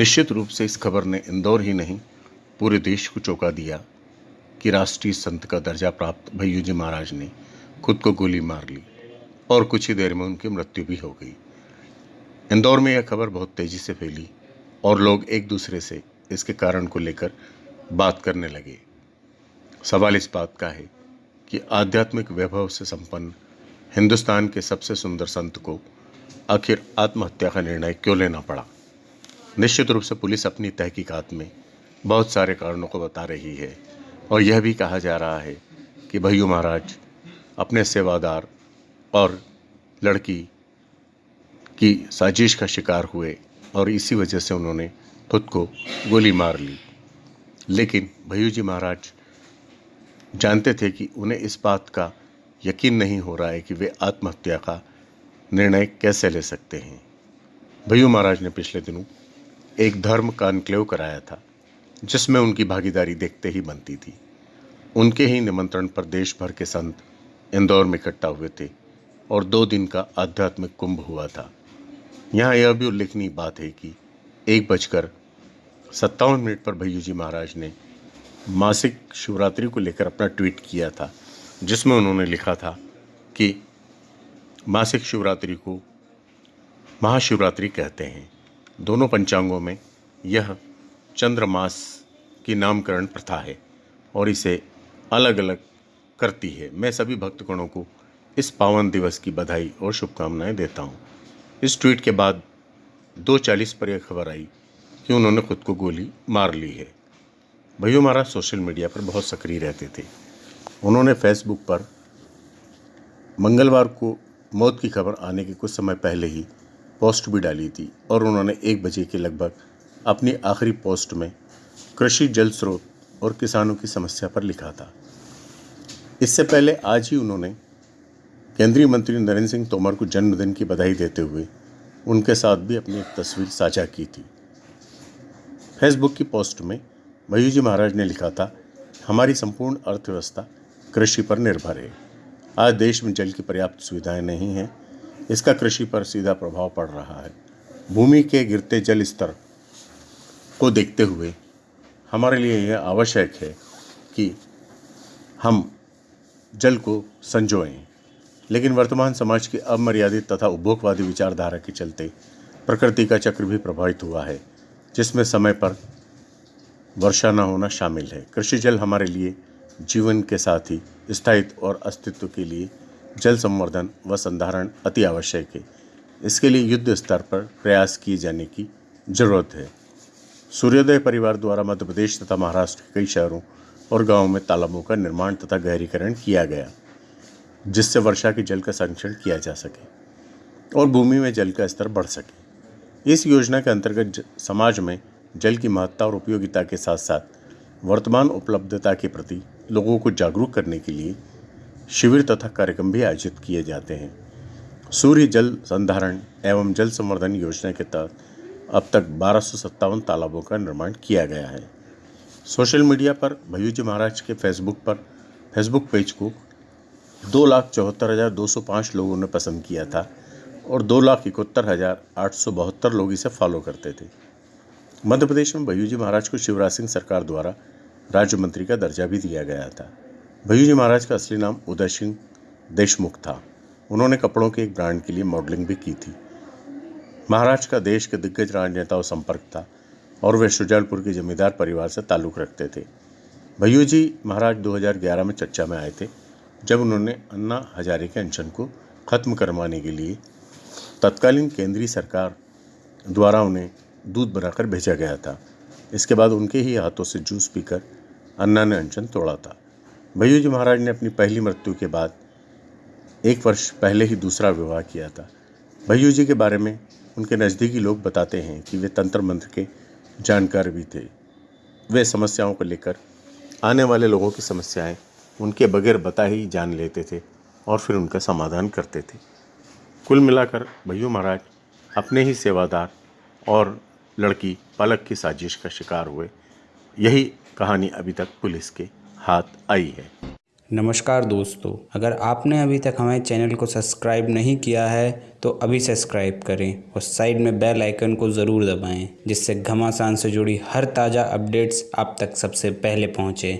निश्चित रूप से इस खबर ने इंदौर ही नहीं, पूरे देश को चौंका दिया कि राष्ट्रीय संत का दर्जा प्राप्त भैयू जी महाराज ने खुद को गोली मार ली और कुछ ही देर में उनकी मृत्यु भी हो गई। इंदौर में यह खबर बहुत तेज़ी से फैली और लोग एक दूसरे से इसके कारण को लेकर बात करने लगे। सवाल इस बात का है कि आध्यात्मिक वैभव से संपन्न हिंदुस्तान के सबसे सुंदर संत को आखिर आत्महत्या का निर्णय क्यों लेना पड़ा? निश्चित रूप से पुलिस अपनी तहकीकात में बहुत सारे कारणों को बता रही है और यह भी कहा जा रहा है कि भैयू महाराज अपने सेवादार और लड़की की साजिश का शिकार हुए और इसी वजह से उन्होंने खुद को गोली मार ली। लेकिन भैयू जी महाराज जानते थे कि उन्हें इस बात का यकीन नहीं हो रहा है कि वे आत्महत्या का निर्णय कैसे ले सकते हैं। भैयू महाराज ने पिछले दिनों एक धर्म का अनक्लेव कराया था, जिसमें उनकी भागीदारी देखते ही बनती थी। उनके ही निमंत्रण पर देश भर के संत इंदौर में इकट्ठा हुए थे और दो दिन का आध्यात्मिक कुंभ हुआ था। यहाँ यह भी उल्लेखनीय बात है कि एक बजकर सत्तावन मिनट पर भैयू जी महाराज ने मासिक शिवरात्रि को लेकर अपना ट्वीट किया था, जिसमें उन्होंने लिखा था कि मासिक शिवरात्रि को महाशिवरात्रि कहते हैं। दोनों पंचांगों में यह चंद्रमास की नामकरण प्रथा है और इसे अलग अलग करती है। मैं सभी भक्तगणों को इस पावन दिवस की बधाई और शुभकामनाएँ देता हूँ। इस ट्वीट के बाद दो चालीस पर यह खबर आई कि उन्होंने खुद को गोली मार ली है। भैया महाराज सोशल मीडिया पर बहुत सक्रिय रहते थे। उन्होंने फेसबुक पर मंगलवार को मौत की खबर आने के कुछ समय पहले ही पोस्ट भी डाली थी और उन्होंने एक बजे के लगभग अपनी आखिरी पोस्ट में कृषि जल स्रोत और किसानों की समस्या पर लिखा था। इससे पहले आज ही उन्होंने केंद्रीय मंत्री नरेंद्र सिंह तोमर को जन्मदिन की बधाई देते हुए उनके साथ भी अपनी एक तस्वीर साझा की थी। फेसबुक की पोस्ट में मयू जी महाराज ने लिखा था, हमारी संपूर्ण अर्थव्यवस्था कृषि पर निर्भर है। आज देश में जल की पर्याप्त सुविधाएँ नहीं हैं इसका कृषि पर सीधा प्रभाव पड़ रहा है। भूमि के गिरते जल स्तर को देखते हुए हमारे लिए यह आवश्यक है कि हम जल को संजोएँ। लेकिन वर्तमान समाज की अमर्यादित तथा उपभोगवादी विचारधारा के चलते प्रकृति का चक्र भी प्रभावित हुआ है, जिसमें समय पर वर्षा न होना शामिल है। कृषि जल हमारे लिए जीवन के साथ ही स्थायित्व और अस्तित्व के लिए जल संवर्धन व संधारण अति आवश्यक है। इसके लिए युद्ध स्तर पर प्रयास किए जाने की ज़रूरत है। सूर्योदय परिवार द्वारा मध्य प्रदेश तथा महाराष्ट्र के कई शहरों और गाँवों में तालाबों का निर्माण तथा गहरीकरण किया गया, जिससे वर्षा के जल का संरक्षण किया जा सके और भूमि में जल का स्तर बढ़ सके। इस योजना के अंतर्गत समाज में जल की महत्ता और उपयोगिता के साथ साथ वर्तमान उपलब्धता के प्रति लोगों को जागरूक करने के लिए शिविर तथा कार्यक्रम भी आयोजित किए जाते हैं। सूर्य जल संधारण एवं जल संवर्धन योजना के तहत अब तक बारह तालाबों का निर्माण किया गया है। सोशल मीडिया पर भयू जी महाराज के फेसबुक पर, फेसबुक पेज को दो लाख चौहत्तर हज़ार दो सौ पाँच लोगों ने पसंद किया था और दो लाख इकहत्तर हज़ार आठ सौ बहत्तर लोग इसे फॉलो करते थे। मध्य प्रदेश में भयू जी महाराज को शिवराज सिंह सरकार द्वारा राज्य मंत्री का दर्जा भी दिया गया था। भैयू जी महाराज का असली नाम उदय सिंह देशमुख था। उन्होंने कपड़ों के एक ब्रांड के लिए मॉडलिंग भी की थी। महाराज का देश के दिग्गज राजनेताओं संपर्क था और वे शुजालपुर के जमींदार परिवार से ताल्लुक़ रखते थे। भैयू जी महाराज 2011 में चर्चा में आए थे, जब उन्होंने अन्ना हजारे के अनशन को ख़त्म करवाने के लिए तत्कालीन केंद्रीय सरकार द्वारा उन्हें दूध बनाकर भेजा गया था। इसके बाद उनके ही हाथों से जूस पीकर अन्ना ने अनशन तोड़ा था। भैयू जी महाराज ने अपनी पहली मृत्यु के बाद एक वर्ष पहले ही दूसरा विवाह किया था। भैयू जी के बारे में उनके नज़दीकी लोग बताते हैं कि वे तंत्र मंत्र के जानकार भी थे। वे समस्याओं को लेकर, आने वाले लोगों की समस्याएँ उनके बगैर बता ही जान लेते थे और फिर उनका समाधान करते थे। कुल मिलाकर भैयू महाराज अपने ही सेवादार और लड़की पलक की साजिश का शिकार हुए। यही कहानी अभी तक पुलिस के हाथ आई है। नमस्कार दोस्तों, अगर आपने अभी तक हमारे चैनल को सब्सक्राइब नहीं किया है तो अभी सब्सक्राइब करें और साइड में बेल आइकन को ज़रूर दबाएँ, जिससे घमासान से जुड़ी हर ताज़ा अपडेट्स आप तक सबसे पहले पहुँचे।